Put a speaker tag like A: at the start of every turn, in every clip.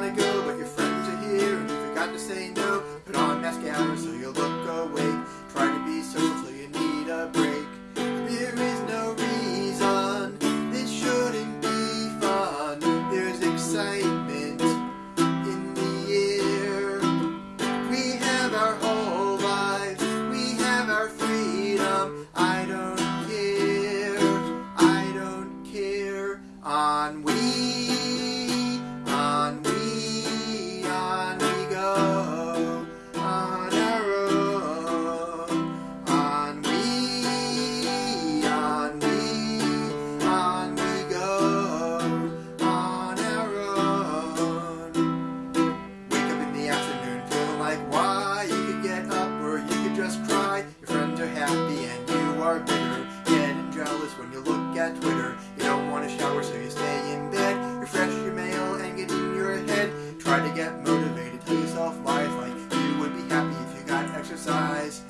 A: wanna go, but your friends are here and you forgot to say no. Put on mask hours so you look awake. Try to be social till you need a break. There is no reason this shouldn't be fun. There's excitement in the air. We have our whole lives, we have our freedom. I don't care, I don't care on we. are bitter, getting jealous when you look at Twitter. You don't want to shower, so you stay in bed. Refresh your mail and get in your head. Try to get motivated, tell yourself lies like you would be happy if you got exercise.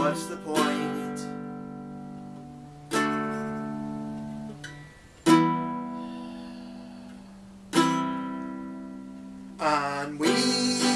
A: what's the point? And we